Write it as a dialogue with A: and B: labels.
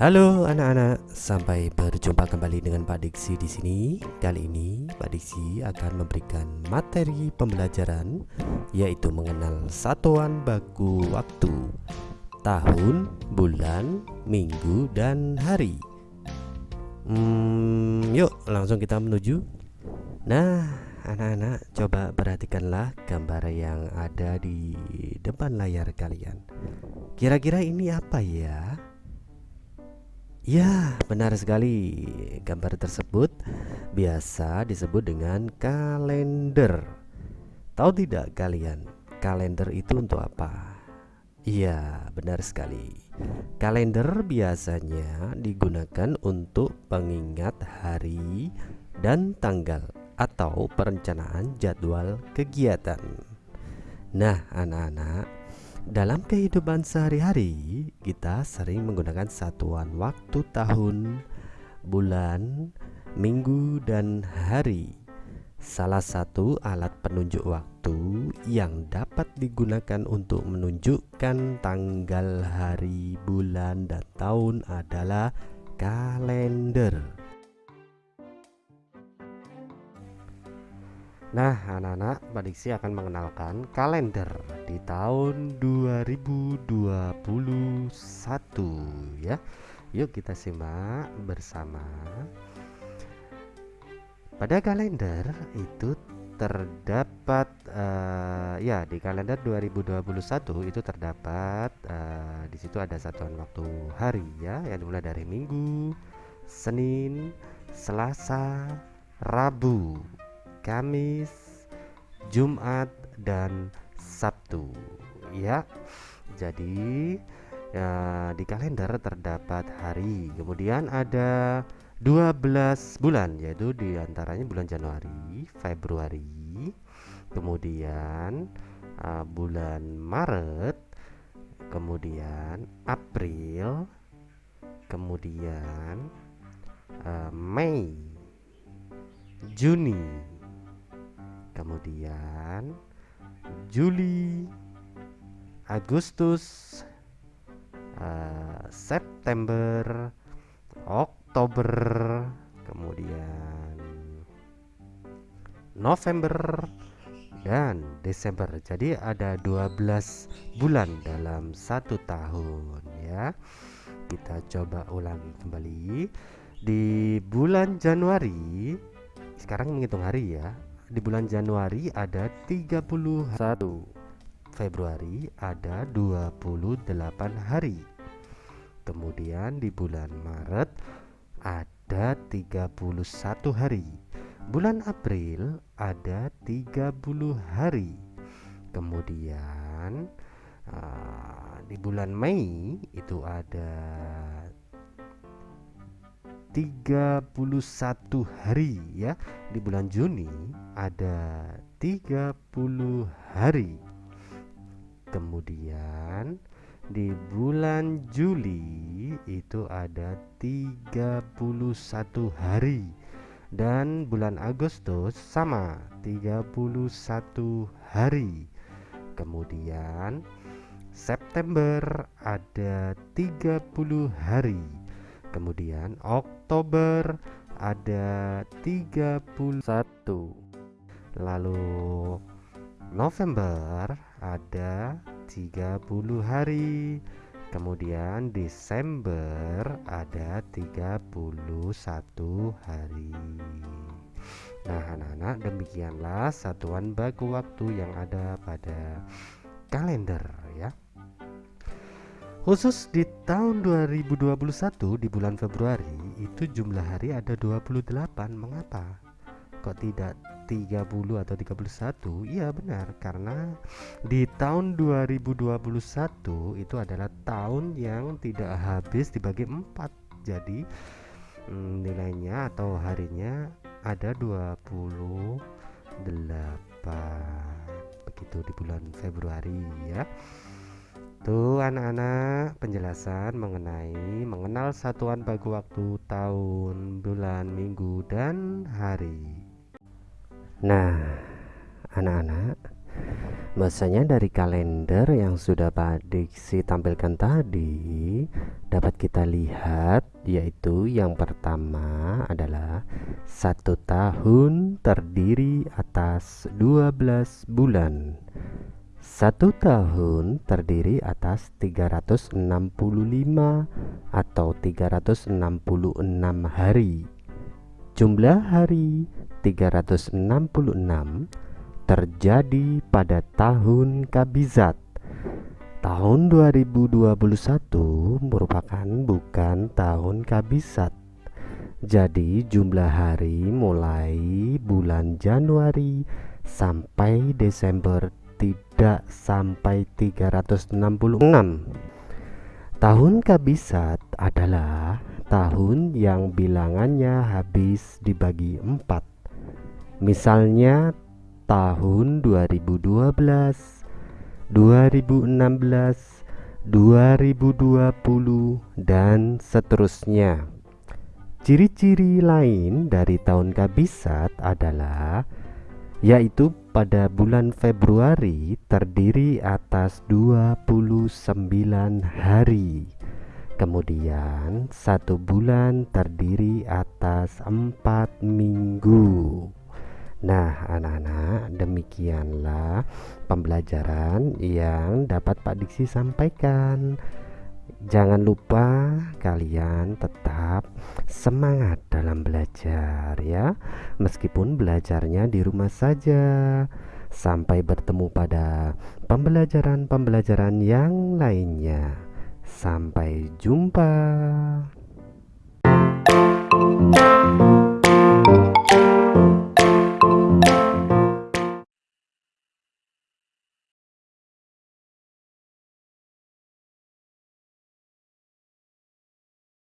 A: Halo anak-anak, sampai berjumpa kembali dengan Pak Diksi di sini. Kali ini Pak Diksi akan memberikan materi pembelajaran yaitu mengenal satuan baku waktu, tahun, bulan, minggu, dan hari. Hmm, yuk langsung kita menuju. Nah, anak-anak coba perhatikanlah gambar yang ada di depan layar kalian. Kira-kira ini apa ya? Ya, benar sekali. Gambar tersebut biasa disebut dengan kalender. Tahu tidak kalian, kalender itu untuk apa? Iya, benar sekali. Kalender biasanya digunakan untuk pengingat hari dan tanggal atau perencanaan jadwal kegiatan. Nah, anak-anak, dalam kehidupan sehari-hari, kita sering menggunakan satuan waktu tahun, bulan, minggu, dan hari. Salah satu alat penunjuk waktu yang dapat digunakan untuk menunjukkan tanggal, hari, bulan, dan tahun adalah kalender. Nah, anak-anak, Pak Diksi akan mengenalkan kalender di tahun 2021 ya. Yuk kita simak bersama. Pada kalender itu terdapat uh, ya di kalender 2021 itu terdapat uh, di situ ada satuan waktu hari ya yang dimulai dari Minggu, Senin, Selasa, Rabu, Kamis, Jumat dan Sabtu ya. Jadi ya, di kalender terdapat hari. Kemudian ada 12 bulan yaitu di antaranya bulan Januari, Februari, kemudian uh, bulan Maret, kemudian April, kemudian uh, Mei, Juni, kemudian Juli Agustus uh, September Oktober kemudian November dan Desember. Jadi ada 12 bulan dalam satu tahun ya. Kita coba ulangi kembali. Di bulan Januari sekarang menghitung hari ya di bulan Januari ada 31 Februari ada 28 hari. Kemudian di bulan Maret ada 31 hari. Bulan April ada 30 hari. Kemudian uh, di bulan Mei itu ada 31 hari ya. Di bulan Juni ada 30 hari. Kemudian di bulan Juli itu ada 31 hari. Dan bulan Agustus sama 31 hari. Kemudian September ada 30 hari kemudian Oktober ada 31 lalu November ada 30 hari. Kemudian Desember ada 31 hari. Nah anak-anak demikianlah satuan baku waktu yang ada pada kalender Khusus di tahun 2021 di bulan Februari itu jumlah hari ada 28. Mengapa? Kok tidak 30 atau 31? Iya benar, karena di tahun 2021 itu adalah tahun yang tidak habis dibagi 4. Jadi hmm, nilainya atau harinya ada 28. Begitu di bulan Februari ya. Itu anak-anak penjelasan mengenai mengenal satuan bagi waktu tahun, bulan, minggu, dan hari. Nah, anak-anak, Bahasanya dari kalender yang sudah Pak Diksi tampilkan tadi dapat kita lihat yaitu yang pertama adalah satu tahun terdiri atas 12 bulan satu tahun terdiri atas 365 atau 366 hari jumlah hari 366 terjadi pada tahun Kabizat. Tahun 2021 merupakan bukan tahun Kabizat. Jadi jumlah hari mulai bulan Januari sampai Desember tidak sampai 366. Tahun Kabisat adalah tahun yang bilangannya habis dibagi empat. Misalnya tahun 2012, 2016, 2020 dan seterusnya. Ciri-ciri lain dari tahun kabisat adalah yaitu pada bulan Februari terdiri atas 29 hari. Kemudian satu bulan terdiri atas empat minggu. Nah, anak-anak, demikianlah pembelajaran yang dapat Pak Diksi sampaikan. Jangan lupa kalian tetap semangat dalam belajar ya, meskipun belajarnya di rumah saja. Sampai bertemu pada pembelajaran-pembelajaran yang lainnya. Sampai jumpa.